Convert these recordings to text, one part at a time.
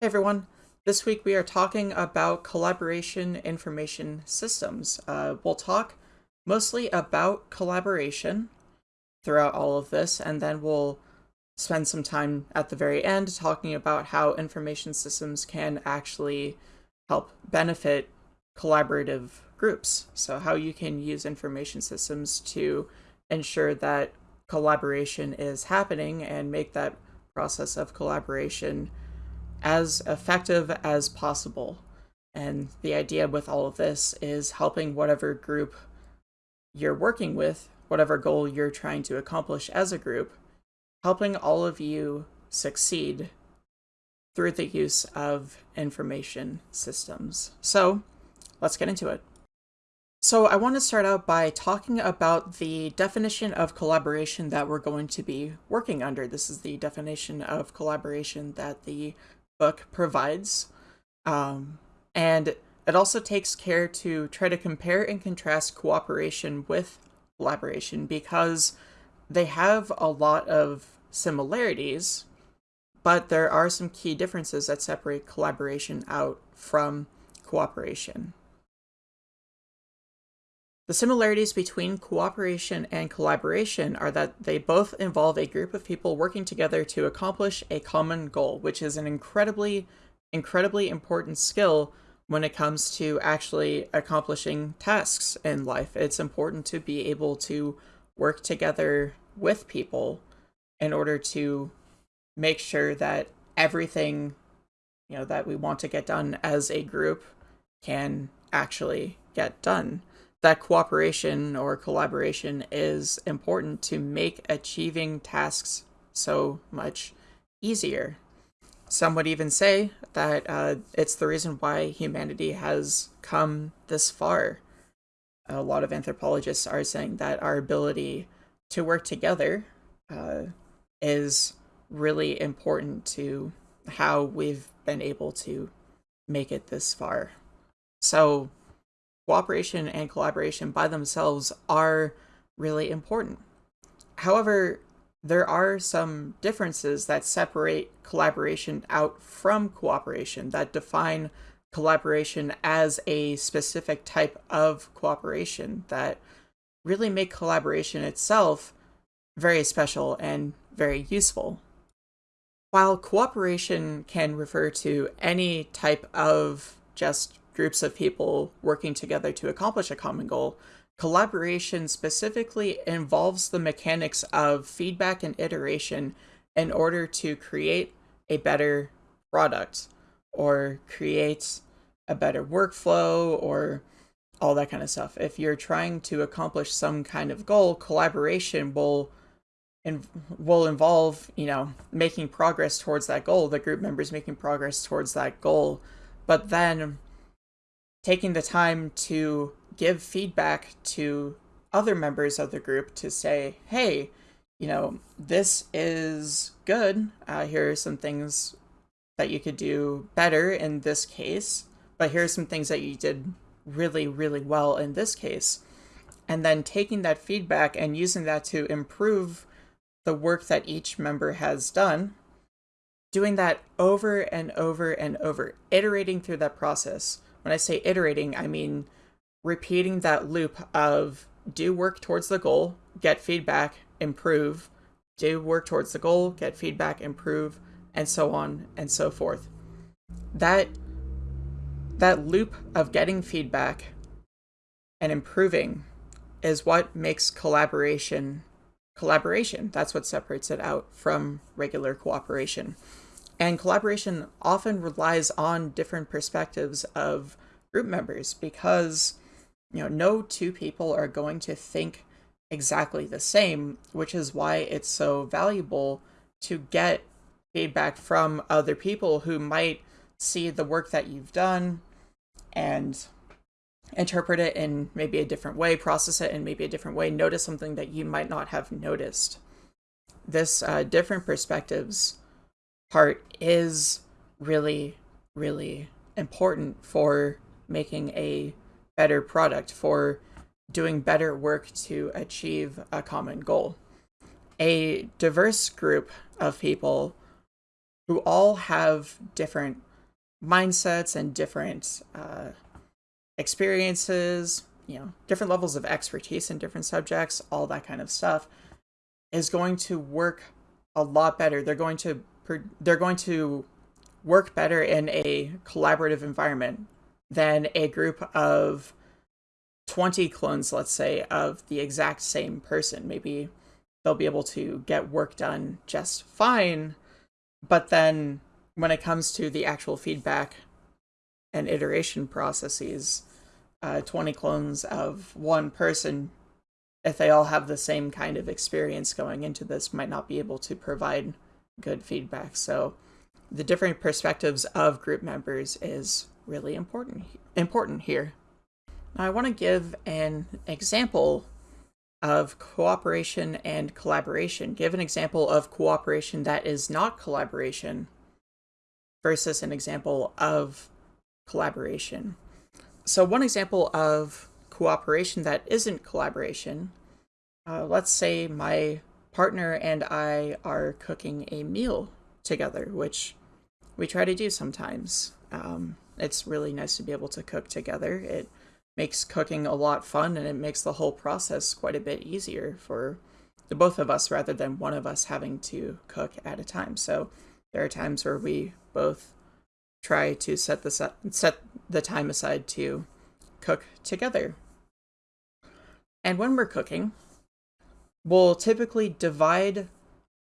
Hey everyone, this week we are talking about collaboration information systems. Uh, we'll talk mostly about collaboration throughout all of this, and then we'll spend some time at the very end talking about how information systems can actually help benefit collaborative groups. So how you can use information systems to ensure that collaboration is happening and make that process of collaboration as effective as possible. And the idea with all of this is helping whatever group you're working with, whatever goal you're trying to accomplish as a group, helping all of you succeed through the use of information systems. So let's get into it. So I want to start out by talking about the definition of collaboration that we're going to be working under. This is the definition of collaboration that the book provides. Um, and it also takes care to try to compare and contrast cooperation with collaboration because they have a lot of similarities, but there are some key differences that separate collaboration out from cooperation. The similarities between cooperation and collaboration are that they both involve a group of people working together to accomplish a common goal, which is an incredibly, incredibly important skill when it comes to actually accomplishing tasks in life. It's important to be able to work together with people in order to make sure that everything you know that we want to get done as a group can actually get done that cooperation or collaboration is important to make achieving tasks so much easier. Some would even say that uh, it's the reason why humanity has come this far. A lot of anthropologists are saying that our ability to work together uh, is really important to how we've been able to make it this far. So cooperation and collaboration by themselves are really important. However, there are some differences that separate collaboration out from cooperation that define collaboration as a specific type of cooperation that really make collaboration itself very special and very useful. While cooperation can refer to any type of just groups of people working together to accomplish a common goal. Collaboration specifically involves the mechanics of feedback and iteration in order to create a better product or create a better workflow or all that kind of stuff. If you're trying to accomplish some kind of goal, collaboration will in, will involve, you know, making progress towards that goal, the group members making progress towards that goal. But then taking the time to give feedback to other members of the group to say, hey, you know, this is good. Uh, here are some things that you could do better in this case, but here are some things that you did really, really well in this case. And then taking that feedback and using that to improve the work that each member has done, doing that over and over and over, iterating through that process when I say iterating, I mean repeating that loop of do work towards the goal, get feedback, improve, do work towards the goal, get feedback, improve, and so on and so forth. That that loop of getting feedback and improving is what makes collaboration collaboration. That's what separates it out from regular cooperation. And collaboration often relies on different perspectives of group members because you know no two people are going to think exactly the same, which is why it's so valuable to get feedback from other people who might see the work that you've done and interpret it in maybe a different way, process it in maybe a different way, notice something that you might not have noticed. This uh, different perspectives part is really, really important for making a better product, for doing better work to achieve a common goal. A diverse group of people who all have different mindsets and different uh, experiences, you know, different levels of expertise in different subjects, all that kind of stuff, is going to work a lot better. They're going to they're going to work better in a collaborative environment than a group of 20 clones, let's say, of the exact same person. Maybe they'll be able to get work done just fine, but then when it comes to the actual feedback and iteration processes, uh, 20 clones of one person, if they all have the same kind of experience going into this, might not be able to provide good feedback. So the different perspectives of group members is really important important here. Now I want to give an example of cooperation and collaboration. Give an example of cooperation that is not collaboration versus an example of collaboration. So one example of cooperation that isn't collaboration, uh, let's say my partner and I are cooking a meal together, which we try to do sometimes. Um, it's really nice to be able to cook together. It makes cooking a lot fun and it makes the whole process quite a bit easier for the both of us rather than one of us having to cook at a time. So there are times where we both try to set the set the time aside to cook together. And when we're cooking, we'll typically divide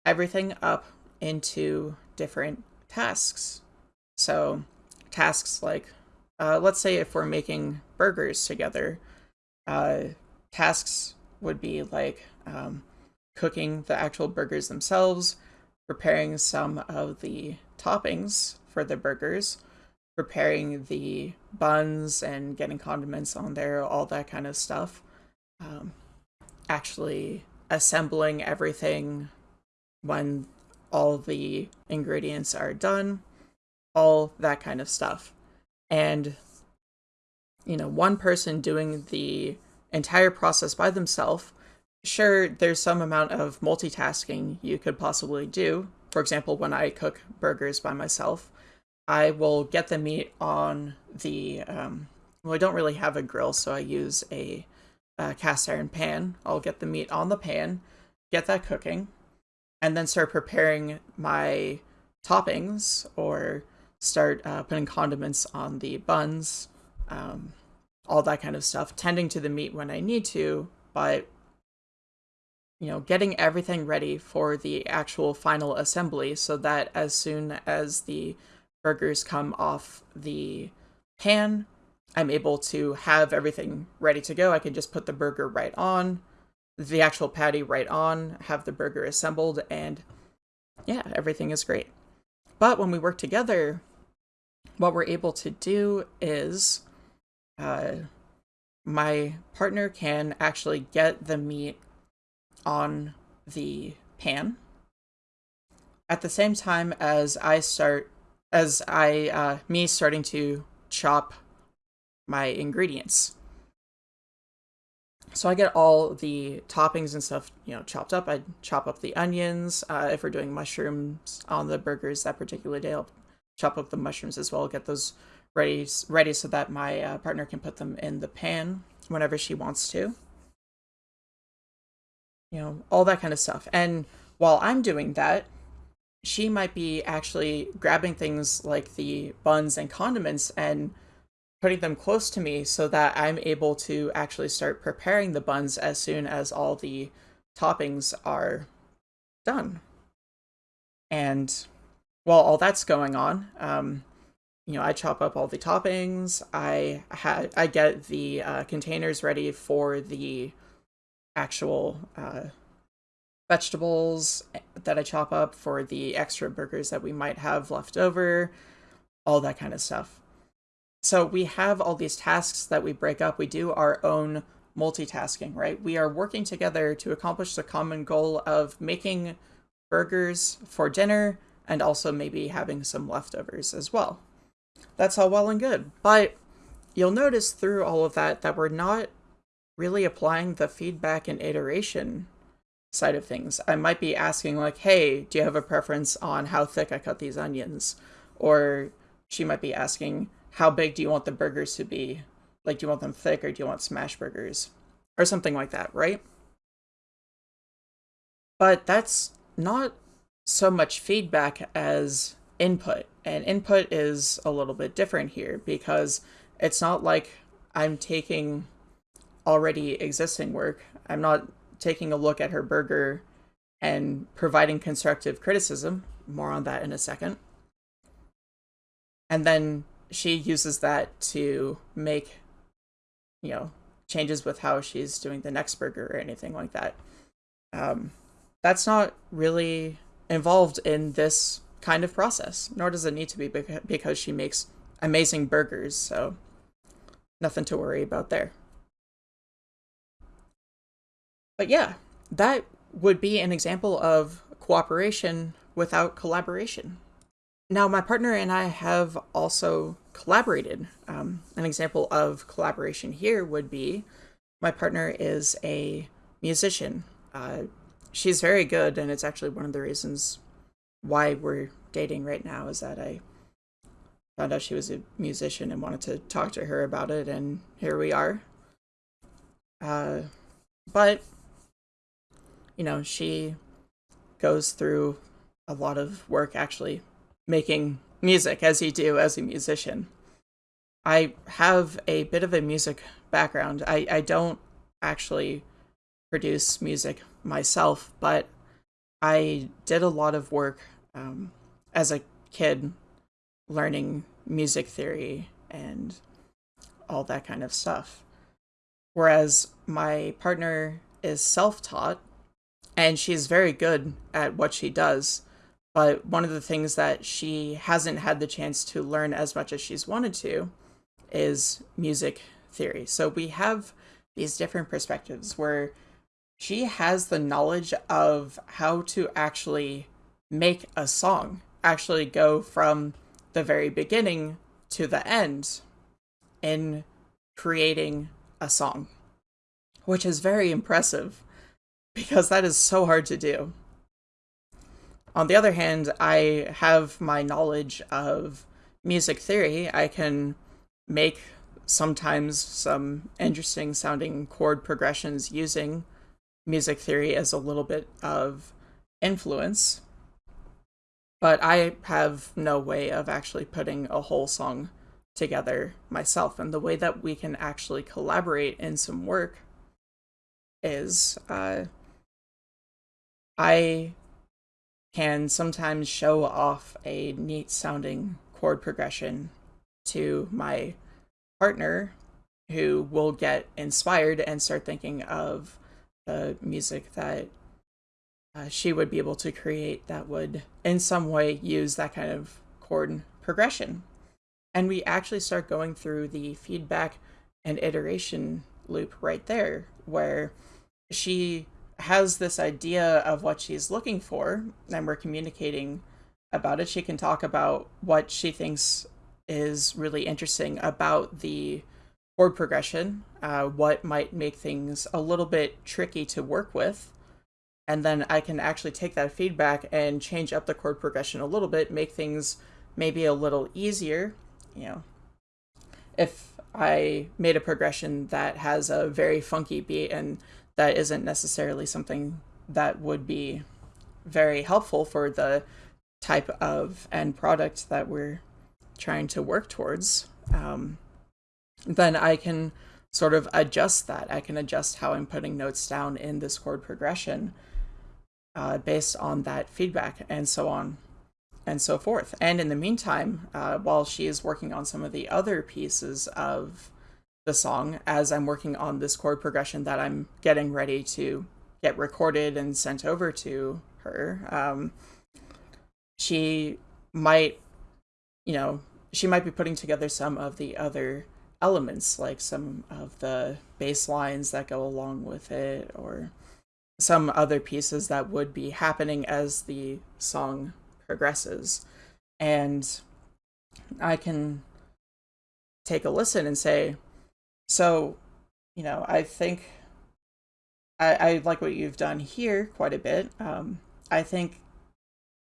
everything up into different tasks. So tasks like, uh, let's say if we're making burgers together, uh, tasks would be like um, cooking the actual burgers themselves, preparing some of the toppings for the burgers, preparing the buns and getting condiments on there, all that kind of stuff. Um, actually assembling everything when all the ingredients are done, all that kind of stuff. And, you know, one person doing the entire process by themselves, sure, there's some amount of multitasking you could possibly do. For example, when I cook burgers by myself, I will get the meat on the, um, well, I don't really have a grill, so I use a, a cast iron pan. I'll get the meat on the pan, get that cooking, and then start preparing my toppings or start uh, putting condiments on the buns, um, all that kind of stuff, tending to the meat when I need to, but you know, getting everything ready for the actual final assembly so that as soon as the burgers come off the pan, I'm able to have everything ready to go. I can just put the burger right on, the actual patty right on, have the burger assembled, and yeah, everything is great. But when we work together, what we're able to do is uh, my partner can actually get the meat on the pan at the same time as I start, as I, uh, me starting to chop my ingredients. So I get all the toppings and stuff, you know, chopped up. I chop up the onions. Uh, if we're doing mushrooms on the burgers that particular day, I'll chop up the mushrooms as well. Get those ready, ready so that my uh, partner can put them in the pan whenever she wants to. You know, all that kind of stuff. And while I'm doing that, she might be actually grabbing things like the buns and condiments and putting them close to me so that I'm able to actually start preparing the buns as soon as all the toppings are done. And while all that's going on, um, you know, I chop up all the toppings. I had I get the uh, containers ready for the actual uh, vegetables that I chop up for the extra burgers that we might have left over, all that kind of stuff. So we have all these tasks that we break up. We do our own multitasking, right? We are working together to accomplish the common goal of making burgers for dinner and also maybe having some leftovers as well. That's all well and good. But you'll notice through all of that that we're not really applying the feedback and iteration side of things. I might be asking like, hey, do you have a preference on how thick I cut these onions? Or she might be asking, how big do you want the burgers to be? Like, do you want them thick or do you want smash burgers? Or something like that, right? But that's not so much feedback as input. And input is a little bit different here because it's not like I'm taking already existing work. I'm not taking a look at her burger and providing constructive criticism. More on that in a second. And then she uses that to make, you know, changes with how she's doing the next burger or anything like that. Um, that's not really involved in this kind of process, nor does it need to be because she makes amazing burgers, so nothing to worry about there. But yeah, that would be an example of cooperation without collaboration. Now, my partner and I have also collaborated. Um, an example of collaboration here would be my partner is a musician. Uh, she's very good, and it's actually one of the reasons why we're dating right now is that I found out she was a musician and wanted to talk to her about it, and here we are. Uh, but, you know, she goes through a lot of work actually making music, as you do as a musician. I have a bit of a music background. I, I don't actually produce music myself, but I did a lot of work um, as a kid learning music theory and all that kind of stuff. Whereas my partner is self taught and she's very good at what she does. But one of the things that she hasn't had the chance to learn as much as she's wanted to is music theory. So we have these different perspectives where she has the knowledge of how to actually make a song, actually go from the very beginning to the end in creating a song, which is very impressive because that is so hard to do. On the other hand, I have my knowledge of music theory. I can make sometimes some interesting sounding chord progressions using music theory as a little bit of influence. But I have no way of actually putting a whole song together myself. And the way that we can actually collaborate in some work is uh, I can sometimes show off a neat sounding chord progression to my partner who will get inspired and start thinking of the music that uh, she would be able to create that would in some way use that kind of chord progression. And we actually start going through the feedback and iteration loop right there, where she has this idea of what she's looking for, and we're communicating about it. She can talk about what she thinks is really interesting about the chord progression, uh, what might make things a little bit tricky to work with. And then I can actually take that feedback and change up the chord progression a little bit, make things maybe a little easier. You know, if I made a progression that has a very funky beat and that isn't necessarily something that would be very helpful for the type of end product that we're trying to work towards, um, then I can sort of adjust that. I can adjust how I'm putting notes down in this chord progression uh, based on that feedback and so on and so forth. And in the meantime, uh, while she is working on some of the other pieces of the song, as I'm working on this chord progression that I'm getting ready to get recorded and sent over to her, um, she might you know, she might be putting together some of the other elements, like some of the bass lines that go along with it, or some other pieces that would be happening as the song progresses. And I can take a listen and say, so, you know, I think I, I like what you've done here quite a bit. Um, I think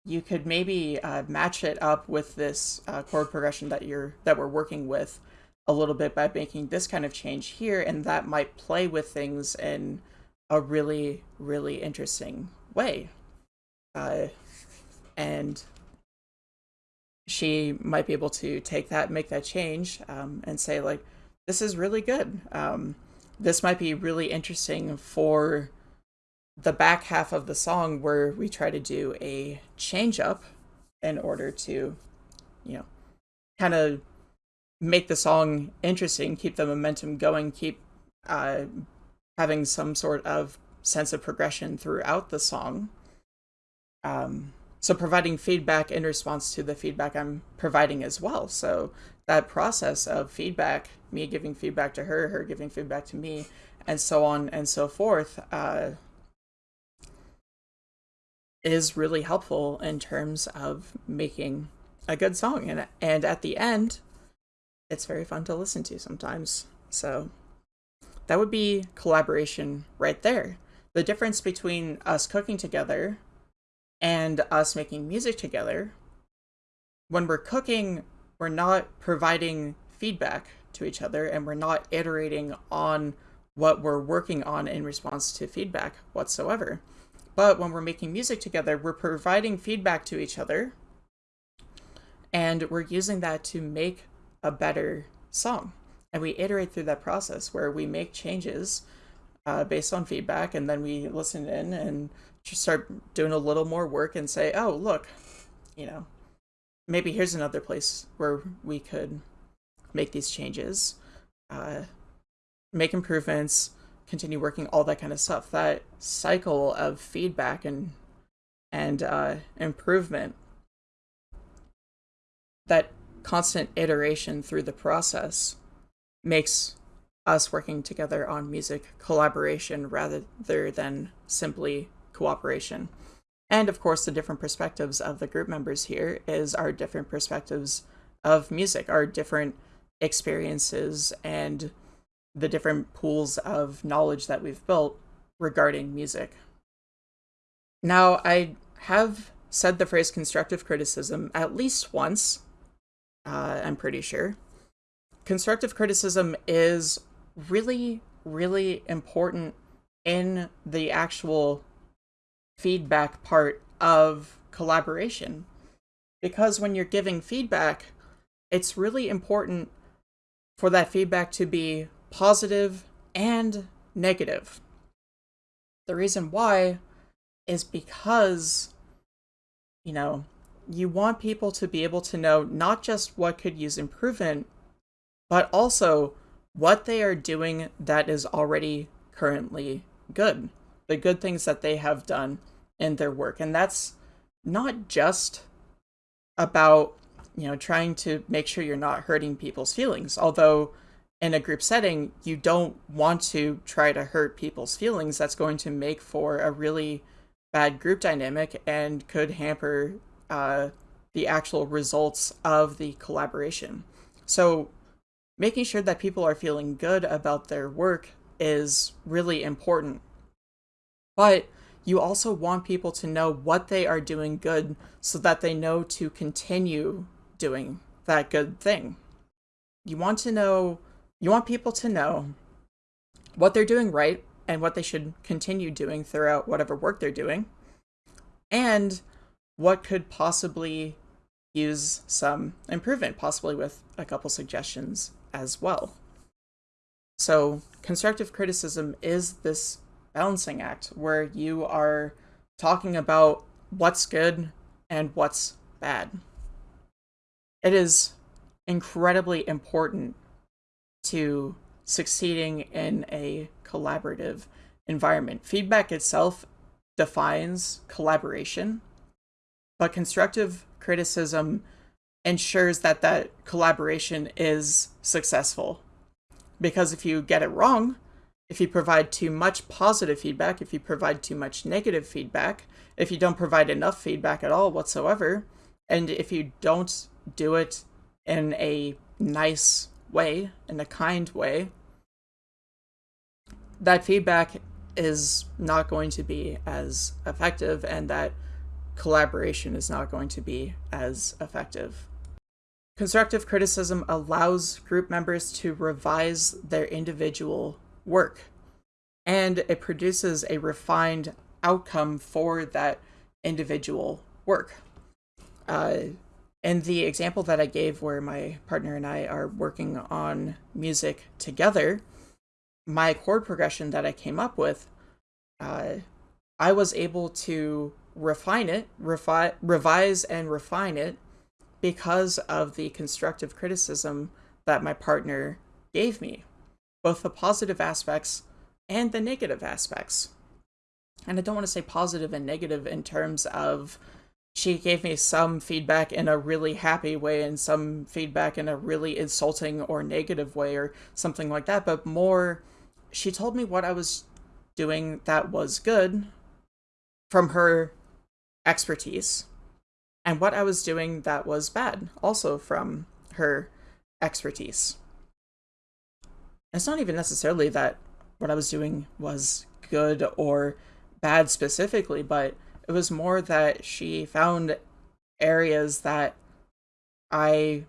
you could maybe uh, match it up with this uh, chord progression that you're that we're working with a little bit by making this kind of change here, and that might play with things in a really really interesting way. Uh, and she might be able to take that, make that change, um, and say like, "This is really good. Um, this might be really interesting for." the back half of the song where we try to do a change up in order to, you know, kind of make the song interesting, keep the momentum going, keep uh, having some sort of sense of progression throughout the song. Um, so providing feedback in response to the feedback I'm providing as well. So that process of feedback, me giving feedback to her, her giving feedback to me, and so on and so forth, uh, is really helpful in terms of making a good song. And and at the end it's very fun to listen to sometimes. So that would be collaboration right there. The difference between us cooking together and us making music together when we're cooking we're not providing feedback to each other and we're not iterating on what we're working on in response to feedback whatsoever but when we're making music together, we're providing feedback to each other and we're using that to make a better song. And we iterate through that process where we make changes uh, based on feedback and then we listen in and just start doing a little more work and say, oh, look, you know, maybe here's another place where we could make these changes, uh, make improvements, continue working, all that kind of stuff. That cycle of feedback and and uh, improvement, that constant iteration through the process, makes us working together on music collaboration rather than simply cooperation. And of course, the different perspectives of the group members here is our different perspectives of music, our different experiences and the different pools of knowledge that we've built regarding music. Now, I have said the phrase constructive criticism at least once, uh, I'm pretty sure. Constructive criticism is really, really important in the actual feedback part of collaboration. Because when you're giving feedback, it's really important for that feedback to be positive and negative. The reason why is because, you know, you want people to be able to know not just what could use improvement, but also what they are doing that is already currently good. The good things that they have done in their work. And that's not just about, you know, trying to make sure you're not hurting people's feelings, although in a group setting, you don't want to try to hurt people's feelings. That's going to make for a really bad group dynamic and could hamper uh, the actual results of the collaboration. So, making sure that people are feeling good about their work is really important. But you also want people to know what they are doing good so that they know to continue doing that good thing. You want to know you want people to know what they're doing right and what they should continue doing throughout whatever work they're doing, and what could possibly use some improvement, possibly with a couple suggestions as well. So, constructive criticism is this balancing act where you are talking about what's good and what's bad. It is incredibly important to succeeding in a collaborative environment. Feedback itself defines collaboration, but constructive criticism ensures that that collaboration is successful. Because if you get it wrong, if you provide too much positive feedback, if you provide too much negative feedback, if you don't provide enough feedback at all whatsoever, and if you don't do it in a nice way, in a kind way, that feedback is not going to be as effective and that collaboration is not going to be as effective. Constructive criticism allows group members to revise their individual work, and it produces a refined outcome for that individual work. Uh, and the example that I gave where my partner and I are working on music together, my chord progression that I came up with, uh, I was able to refine it, refi- revise and refine it because of the constructive criticism that my partner gave me, both the positive aspects and the negative aspects. And I don't want to say positive and negative in terms of she gave me some feedback in a really happy way and some feedback in a really insulting or negative way or something like that, but more she told me what I was doing that was good from her expertise and what I was doing that was bad also from her expertise. It's not even necessarily that what I was doing was good or bad specifically, but it was more that she found areas that I,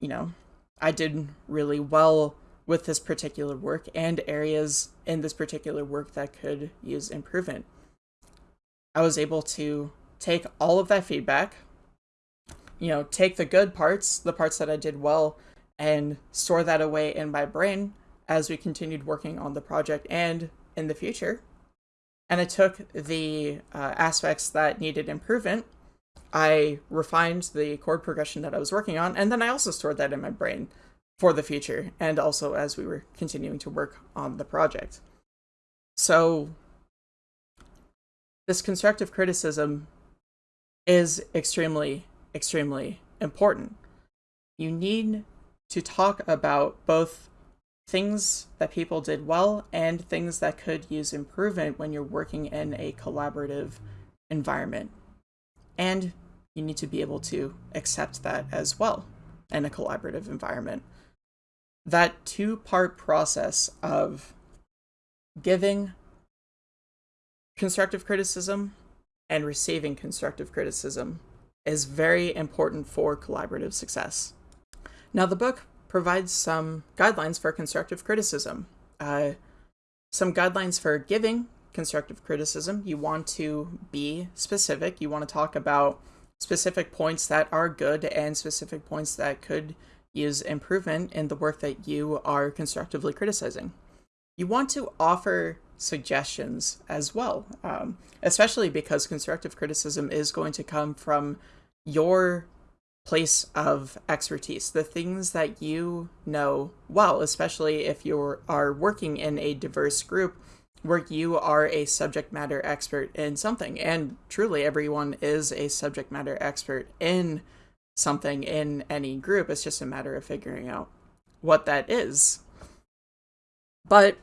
you know, I did really well with this particular work and areas in this particular work that could use improvement. I was able to take all of that feedback, you know, take the good parts, the parts that I did well, and store that away in my brain as we continued working on the project and in the future and I took the uh, aspects that needed improvement. I refined the chord progression that I was working on, and then I also stored that in my brain for the future, and also as we were continuing to work on the project. So, this constructive criticism is extremely, extremely important. You need to talk about both things that people did well and things that could use improvement when you're working in a collaborative environment. And you need to be able to accept that as well in a collaborative environment. That two part process of giving constructive criticism and receiving constructive criticism is very important for collaborative success. Now, the book provides some guidelines for constructive criticism. Uh, some guidelines for giving constructive criticism. You want to be specific. You want to talk about specific points that are good and specific points that could use improvement in the work that you are constructively criticizing. You want to offer suggestions as well, um, especially because constructive criticism is going to come from your place of expertise, the things that you know well, especially if you are working in a diverse group where you are a subject matter expert in something. And truly, everyone is a subject matter expert in something in any group. It's just a matter of figuring out what that is. But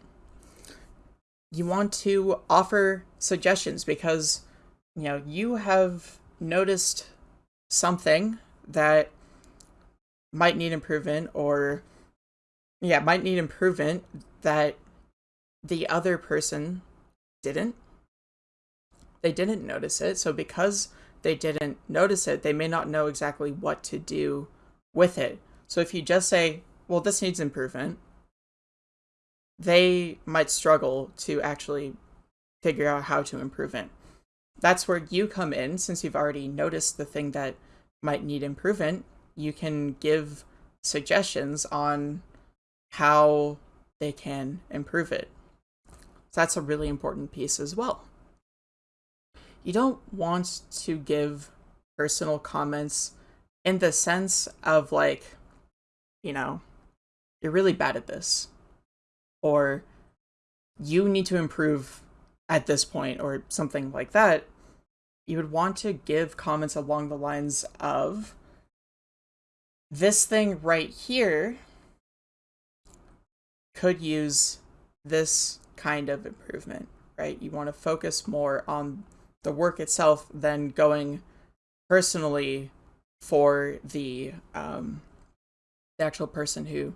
you want to offer suggestions because you know you have noticed something that might need improvement or yeah, might need improvement that the other person didn't. They didn't notice it. So because they didn't notice it, they may not know exactly what to do with it. So if you just say, well, this needs improvement, they might struggle to actually figure out how to improve it. That's where you come in since you've already noticed the thing that might need improvement, you can give suggestions on how they can improve it. So that's a really important piece as well. You don't want to give personal comments in the sense of like, you know, you're really bad at this, or you need to improve at this point, or something like that you would want to give comments along the lines of this thing right here could use this kind of improvement, right? You want to focus more on the work itself than going personally for the um, the actual person who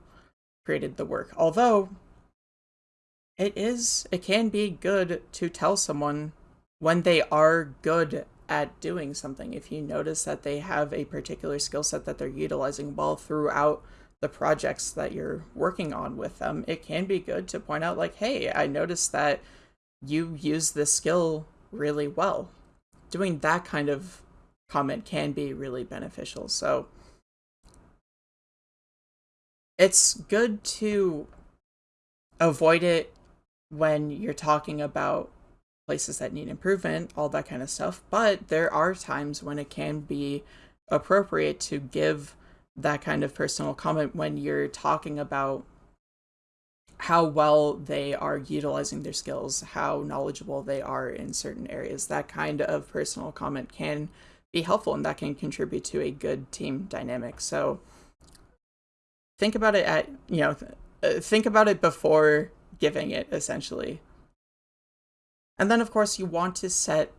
created the work. Although it is, it can be good to tell someone when they are good at doing something, if you notice that they have a particular skill set that they're utilizing well throughout the projects that you're working on with them, it can be good to point out, like, hey, I noticed that you use this skill really well. Doing that kind of comment can be really beneficial. So it's good to avoid it when you're talking about places that need improvement, all that kind of stuff. But there are times when it can be appropriate to give that kind of personal comment when you're talking about how well they are utilizing their skills, how knowledgeable they are in certain areas. That kind of personal comment can be helpful and that can contribute to a good team dynamic. So think about it at, you know, uh, think about it before giving it essentially. And then of course you want to set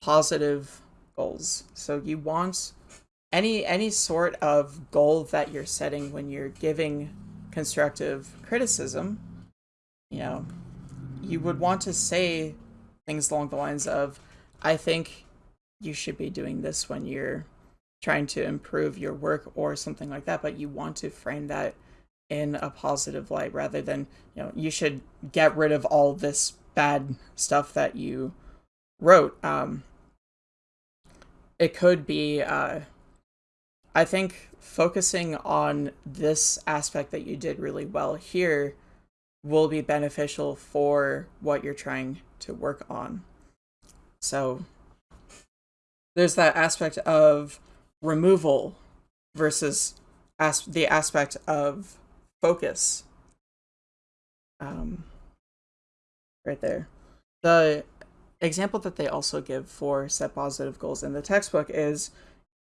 positive goals. So you want any any sort of goal that you're setting when you're giving constructive criticism, you know, you would want to say things along the lines of, I think you should be doing this when you're trying to improve your work or something like that, but you want to frame that in a positive light rather than, you know, you should get rid of all this bad stuff that you wrote. Um, it could be, uh, I think focusing on this aspect that you did really well here will be beneficial for what you're trying to work on. So there's that aspect of removal versus as the aspect of focus. Um, right there. The example that they also give for set positive goals in the textbook is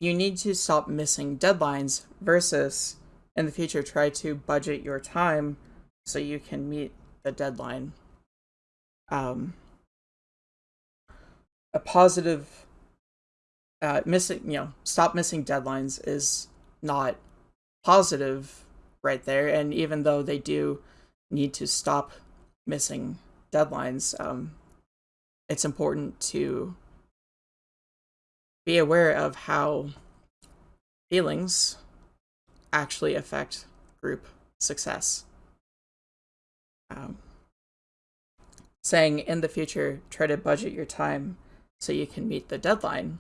you need to stop missing deadlines versus in the future try to budget your time so you can meet the deadline. Um, a positive uh, missing, you know, stop missing deadlines is not positive right there. And even though they do need to stop missing deadlines, um, it's important to be aware of how feelings actually affect group success. Um, saying in the future, try to budget your time so you can meet the deadline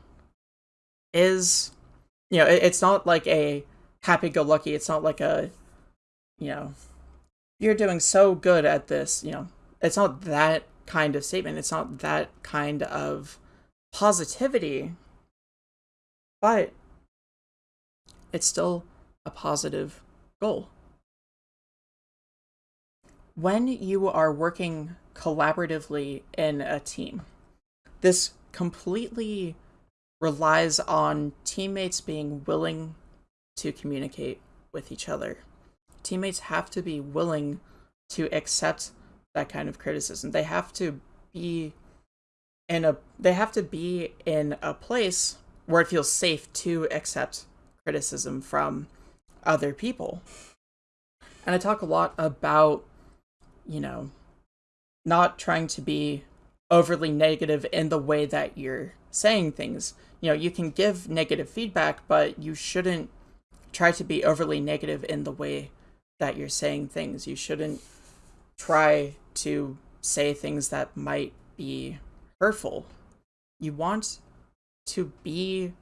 is, you know, it, it's not like a happy go lucky. It's not like a, you know, you're doing so good at this, you know, it's not that kind of statement. It's not that kind of positivity but it's still a positive goal. When you are working collaboratively in a team, this completely relies on teammates being willing to communicate with each other. Teammates have to be willing to accept that kind of criticism. They have to be in a they have to be in a place where it feels safe to accept criticism from other people. And I talk a lot about, you know, not trying to be overly negative in the way that you're saying things. You know, you can give negative feedback, but you shouldn't try to be overly negative in the way that you're saying things. You shouldn't try to say things that might be hurtful. You want to be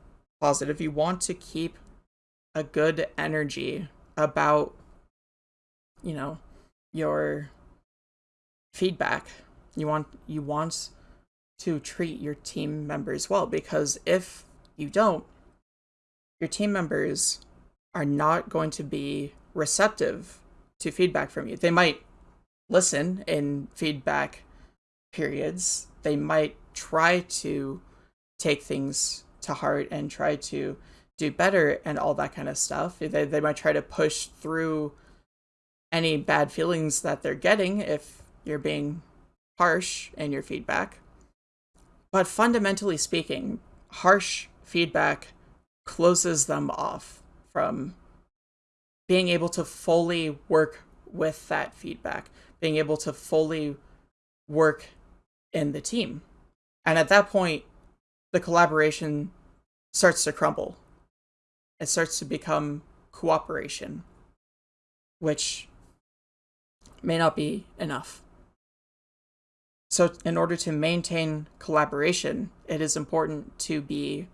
positive, you want to keep a good energy about, you know, your feedback. You want you want to treat your team members well because if you don't, your team members are not going to be receptive to feedback from you. They might listen in feedback periods. They might try to take things to heart and try to do better and all that kind of stuff. They, they might try to push through any bad feelings that they're getting if you're being harsh in your feedback. But fundamentally speaking, harsh feedback closes them off from being able to fully work with that feedback, being able to fully work in the team. And at that point, the collaboration starts to crumble. It starts to become cooperation, which may not be enough. So, in order to maintain collaboration, it is important to be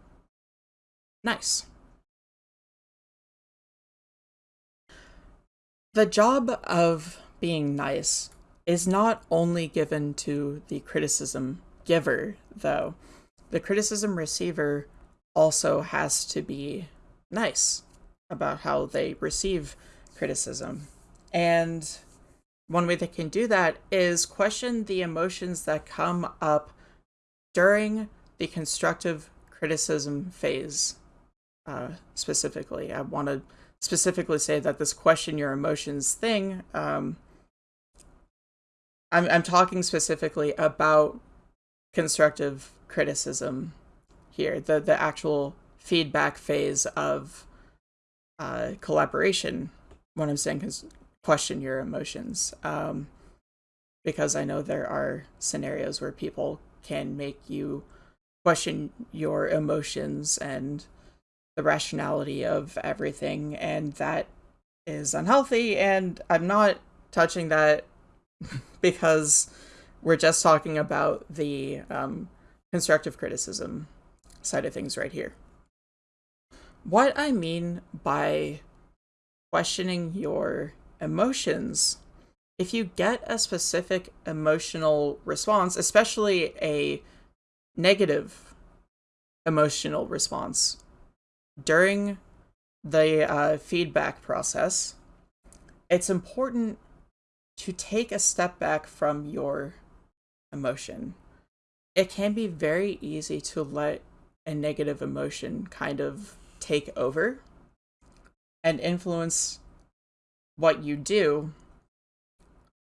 nice. The job of being nice is not only given to the criticism giver, though. The criticism receiver also has to be nice about how they receive criticism. And one way they can do that is question the emotions that come up during the constructive criticism phase. Uh, specifically, I want to specifically say that this question your emotions thing, um, I'm, I'm talking specifically about constructive criticism here, the, the actual feedback phase of uh, collaboration when I'm saying question your emotions. Um, because I know there are scenarios where people can make you question your emotions and the rationality of everything, and that is unhealthy. And I'm not touching that because we're just talking about the um, constructive criticism side of things right here. What I mean by questioning your emotions, if you get a specific emotional response, especially a negative emotional response during the uh, feedback process, it's important to take a step back from your emotion. It can be very easy to let a negative emotion kind of take over and influence what you do.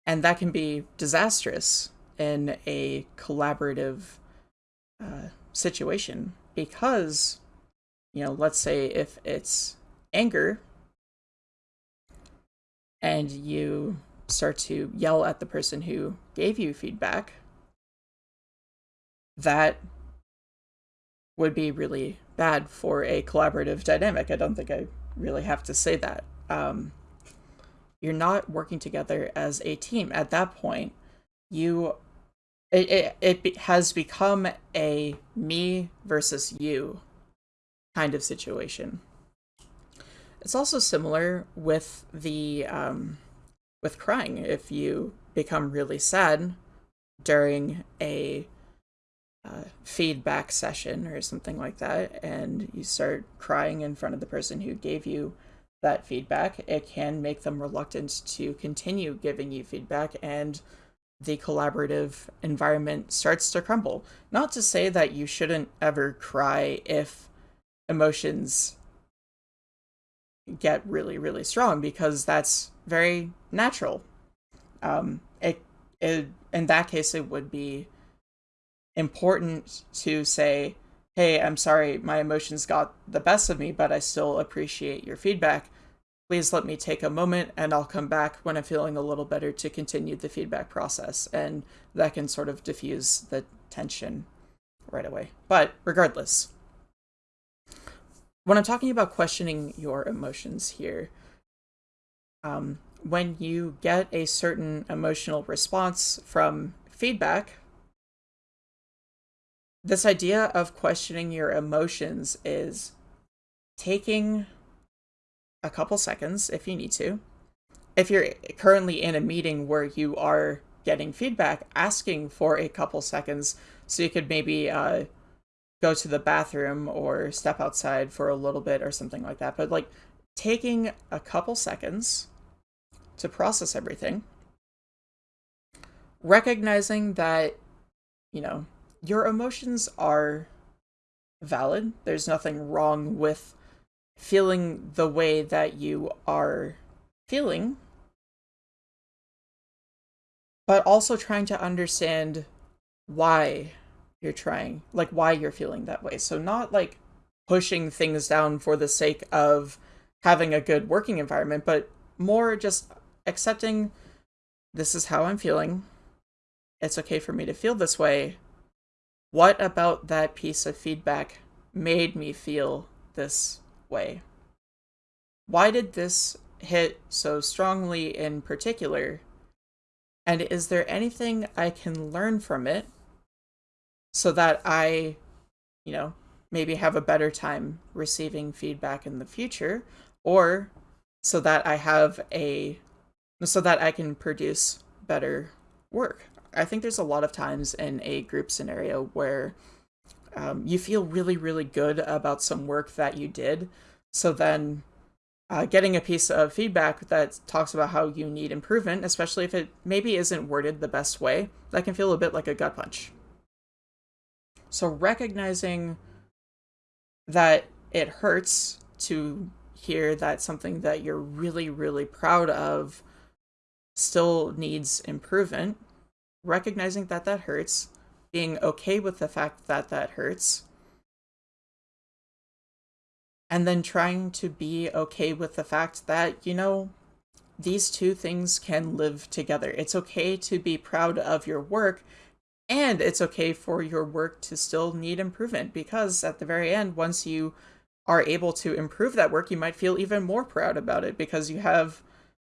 And that can be disastrous in a collaborative uh, situation because, you know, let's say if it's anger and you start to yell at the person who gave you feedback, that would be really bad for a collaborative dynamic. I don't think I really have to say that. Um, you're not working together as a team. At that point, you it, it, it has become a me versus you kind of situation. It's also similar with the um, with crying. If you become really sad during a uh, feedback session or something like that, and you start crying in front of the person who gave you that feedback, it can make them reluctant to continue giving you feedback, and the collaborative environment starts to crumble. Not to say that you shouldn't ever cry if emotions get really, really strong, because that's very natural. Um, it, it, in that case, it would be important to say, hey, I'm sorry, my emotions got the best of me, but I still appreciate your feedback. Please let me take a moment and I'll come back when I'm feeling a little better to continue the feedback process. And that can sort of diffuse the tension right away. But regardless, when I'm talking about questioning your emotions here, um, when you get a certain emotional response from feedback, this idea of questioning your emotions is taking a couple seconds if you need to. If you're currently in a meeting where you are getting feedback, asking for a couple seconds so you could maybe uh, go to the bathroom or step outside for a little bit or something like that. But like taking a couple seconds to process everything, recognizing that, you know, your emotions are valid. There's nothing wrong with feeling the way that you are feeling, but also trying to understand why you're trying, like why you're feeling that way. So, not like pushing things down for the sake of having a good working environment, but more just accepting this is how I'm feeling. It's okay for me to feel this way what about that piece of feedback made me feel this way? Why did this hit so strongly in particular? And is there anything I can learn from it so that I, you know, maybe have a better time receiving feedback in the future or so that I have a so that I can produce better work. I think there's a lot of times in a group scenario where um, you feel really, really good about some work that you did. So then uh, getting a piece of feedback that talks about how you need improvement, especially if it maybe isn't worded the best way, that can feel a bit like a gut punch. So recognizing that it hurts to hear that something that you're really, really proud of still needs improvement, recognizing that that hurts, being okay with the fact that that hurts, and then trying to be okay with the fact that, you know, these two things can live together. It's okay to be proud of your work, and it's okay for your work to still need improvement because at the very end, once you are able to improve that work, you might feel even more proud about it because you have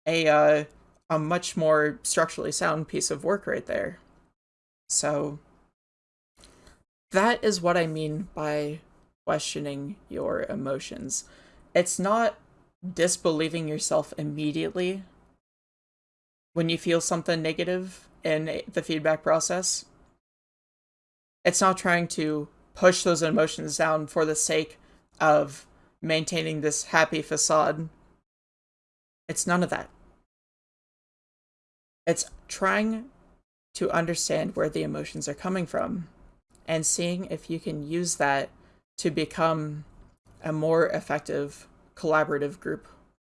a uh, a much more structurally sound piece of work right there. So that is what I mean by questioning your emotions. It's not disbelieving yourself immediately when you feel something negative in the feedback process. It's not trying to push those emotions down for the sake of maintaining this happy facade. It's none of that. It's trying to understand where the emotions are coming from and seeing if you can use that to become a more effective collaborative group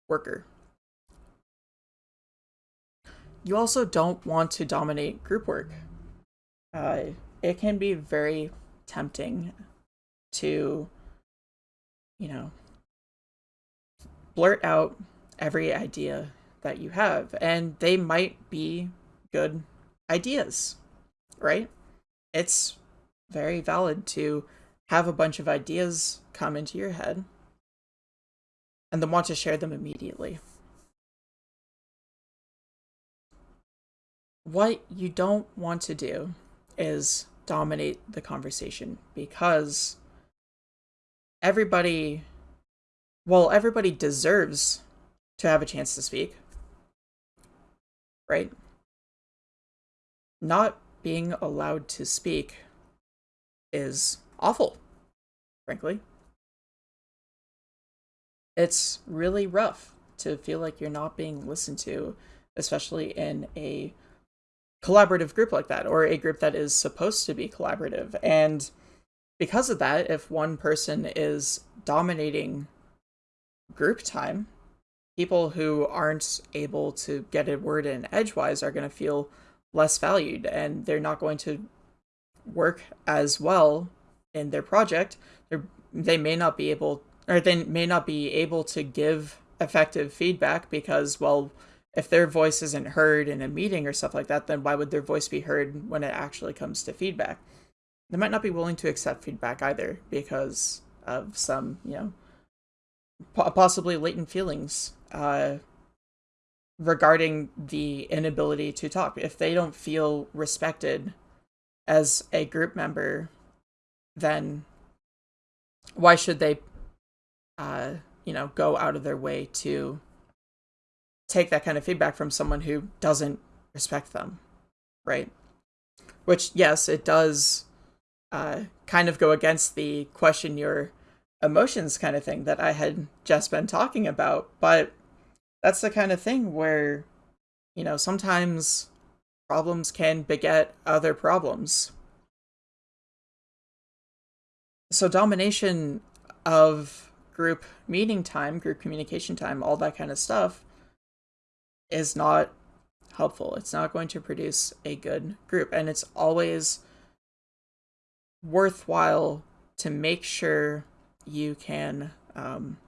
worker. You also don't want to dominate group work. Uh, it can be very tempting to, you know, blurt out every idea that you have, and they might be good ideas, right? It's very valid to have a bunch of ideas come into your head and then want to share them immediately. What you don't want to do is dominate the conversation because everybody, well, everybody deserves to have a chance to speak right? Not being allowed to speak is awful, frankly. It's really rough to feel like you're not being listened to, especially in a collaborative group like that, or a group that is supposed to be collaborative. And because of that, if one person is dominating group time, people who aren't able to get a word in edgewise are going to feel less valued and they're not going to work as well in their project They're, they may not be able or they may not be able to give effective feedback because well if their voice isn't heard in a meeting or stuff like that then why would their voice be heard when it actually comes to feedback they might not be willing to accept feedback either because of some you know possibly latent feelings uh, regarding the inability to talk. If they don't feel respected as a group member, then why should they, uh, you know, go out of their way to take that kind of feedback from someone who doesn't respect them, right? Which, yes, it does uh, kind of go against the question your emotions kind of thing that I had just been talking about, but that's the kind of thing where, you know, sometimes problems can beget other problems. So domination of group meeting time, group communication time, all that kind of stuff is not helpful. It's not going to produce a good group. And it's always worthwhile to make sure you can, um,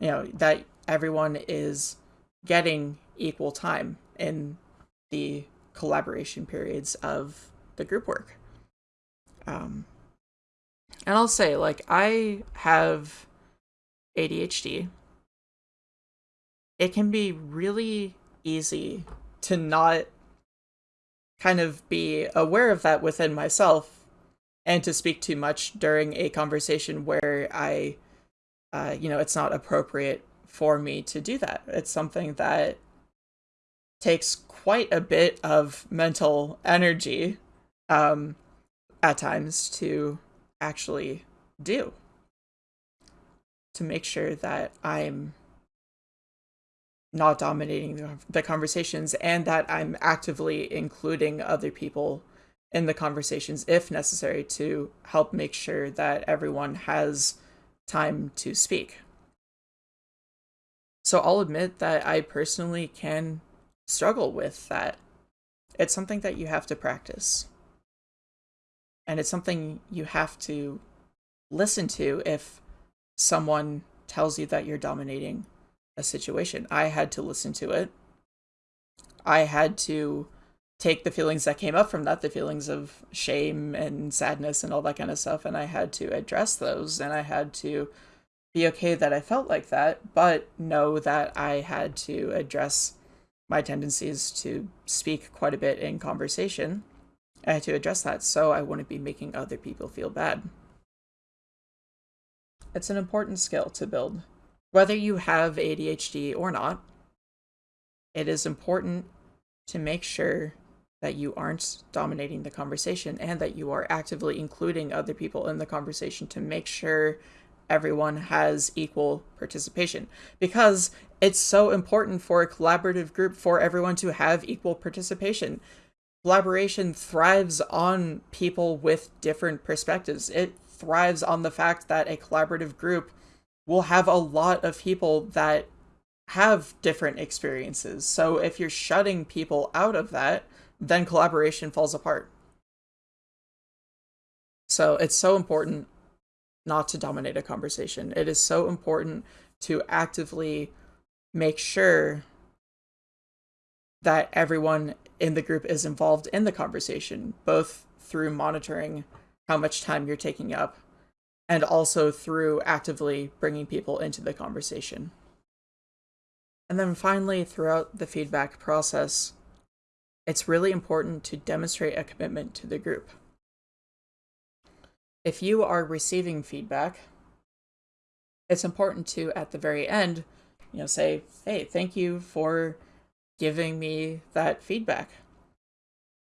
you know, that everyone is getting equal time in the collaboration periods of the group work. Um, And I'll say, like, I have ADHD. It can be really easy to not kind of be aware of that within myself and to speak too much during a conversation where I, uh, you know, it's not appropriate for me to do that. It's something that takes quite a bit of mental energy um, at times to actually do to make sure that I'm not dominating the conversations and that I'm actively including other people in the conversations if necessary to help make sure that everyone has time to speak. So I'll admit that I personally can struggle with that. It's something that you have to practice. And it's something you have to listen to if someone tells you that you're dominating a situation. I had to listen to it. I had to take the feelings that came up from that, the feelings of shame and sadness and all that kind of stuff, and I had to address those and I had to be okay that I felt like that, but know that I had to address my tendencies to speak quite a bit in conversation. I had to address that so I wouldn't be making other people feel bad. It's an important skill to build. Whether you have ADHD or not, it is important to make sure that you aren't dominating the conversation and that you are actively including other people in the conversation to make sure everyone has equal participation because it's so important for a collaborative group for everyone to have equal participation. Collaboration thrives on people with different perspectives. It thrives on the fact that a collaborative group will have a lot of people that have different experiences. So if you're shutting people out of that, then collaboration falls apart. So it's so important not to dominate a conversation. It is so important to actively make sure that everyone in the group is involved in the conversation, both through monitoring how much time you're taking up and also through actively bringing people into the conversation. And then finally, throughout the feedback process, it's really important to demonstrate a commitment to the group. If you are receiving feedback, it's important to, at the very end, you know, say, hey, thank you for giving me that feedback.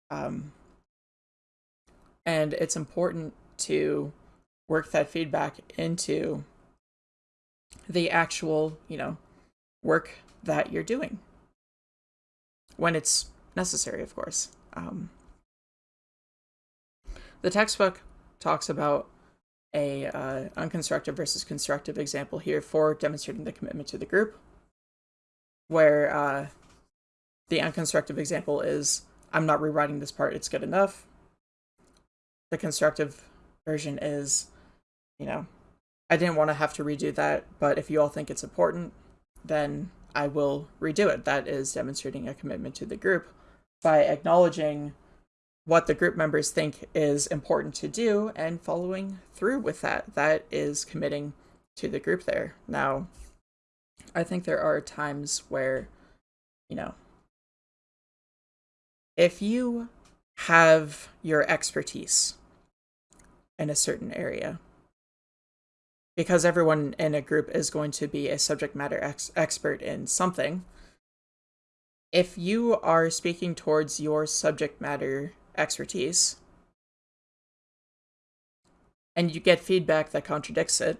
Um, and it's important to work that feedback into the actual, you know, work that you're doing when it's necessary, of course. Um, the textbook talks about a uh, unconstructive versus constructive example here for demonstrating the commitment to the group, where uh, the unconstructive example is, I'm not rewriting this part, it's good enough. The constructive version is, you know, I didn't want to have to redo that, but if you all think it's important, then I will redo it. That is demonstrating a commitment to the group by acknowledging what the group members think is important to do and following through with that. That is committing to the group there. Now, I think there are times where, you know, if you have your expertise in a certain area, because everyone in a group is going to be a subject matter ex expert in something, if you are speaking towards your subject matter expertise and you get feedback that contradicts it,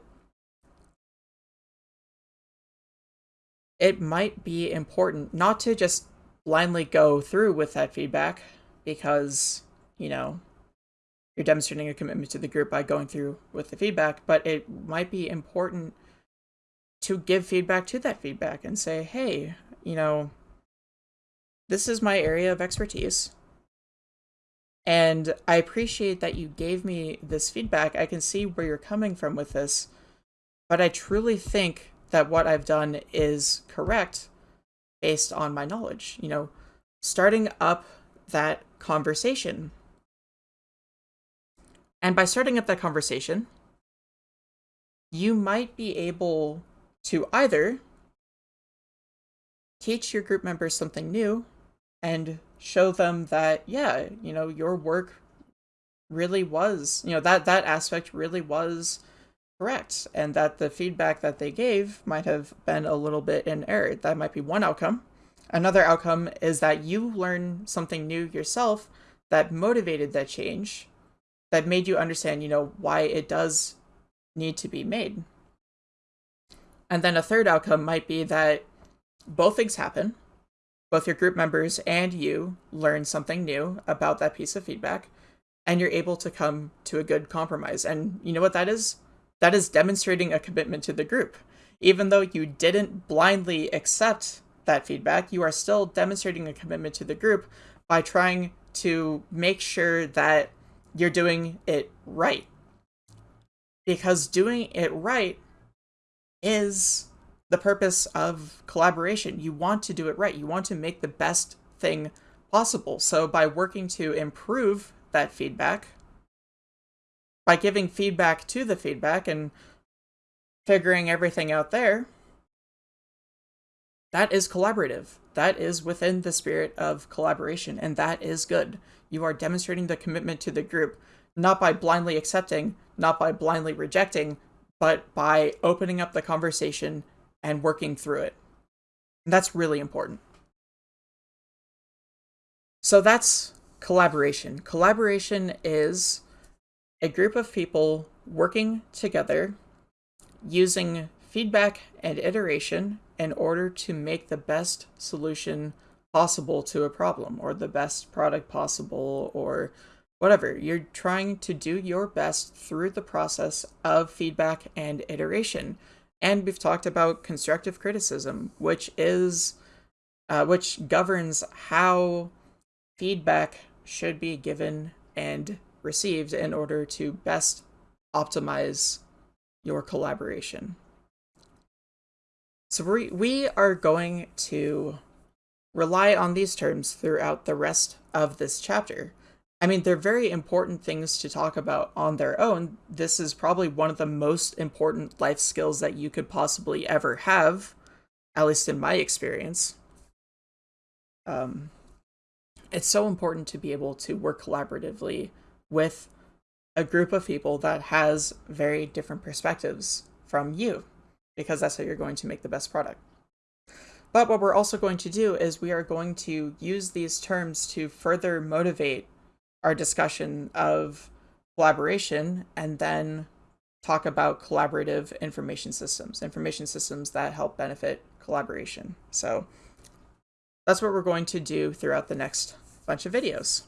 it might be important not to just blindly go through with that feedback because, you know, you're demonstrating a commitment to the group by going through with the feedback, but it might be important to give feedback to that feedback and say, hey, you know, this is my area of expertise. And I appreciate that you gave me this feedback. I can see where you're coming from with this, but I truly think that what I've done is correct based on my knowledge. You know, starting up that conversation. And by starting up that conversation, you might be able to either teach your group members something new and show them that, yeah, you know, your work really was, you know, that that aspect really was correct and that the feedback that they gave might have been a little bit in error. That might be one outcome. Another outcome is that you learn something new yourself that motivated that change, that made you understand, you know, why it does need to be made. And then a third outcome might be that both things happen. Both your group members and you learn something new about that piece of feedback, and you're able to come to a good compromise. And you know what that is? That is demonstrating a commitment to the group. Even though you didn't blindly accept that feedback, you are still demonstrating a commitment to the group by trying to make sure that you're doing it right. Because doing it right is the purpose of collaboration. You want to do it right. You want to make the best thing possible. So by working to improve that feedback, by giving feedback to the feedback and figuring everything out there, that is collaborative. That is within the spirit of collaboration, and that is good. You are demonstrating the commitment to the group, not by blindly accepting, not by blindly rejecting, but by opening up the conversation and working through it. And that's really important. So that's collaboration. Collaboration is a group of people working together using feedback and iteration in order to make the best solution possible to a problem or the best product possible or whatever. You're trying to do your best through the process of feedback and iteration. And we've talked about constructive criticism, which is uh, which governs how feedback should be given and received in order to best optimize your collaboration. So we, we are going to rely on these terms throughout the rest of this chapter. I mean, they're very important things to talk about on their own. This is probably one of the most important life skills that you could possibly ever have, at least in my experience. Um, it's so important to be able to work collaboratively with a group of people that has very different perspectives from you, because that's how you're going to make the best product. But what we're also going to do is we are going to use these terms to further motivate our discussion of collaboration and then talk about collaborative information systems, information systems that help benefit collaboration. So that's what we're going to do throughout the next bunch of videos.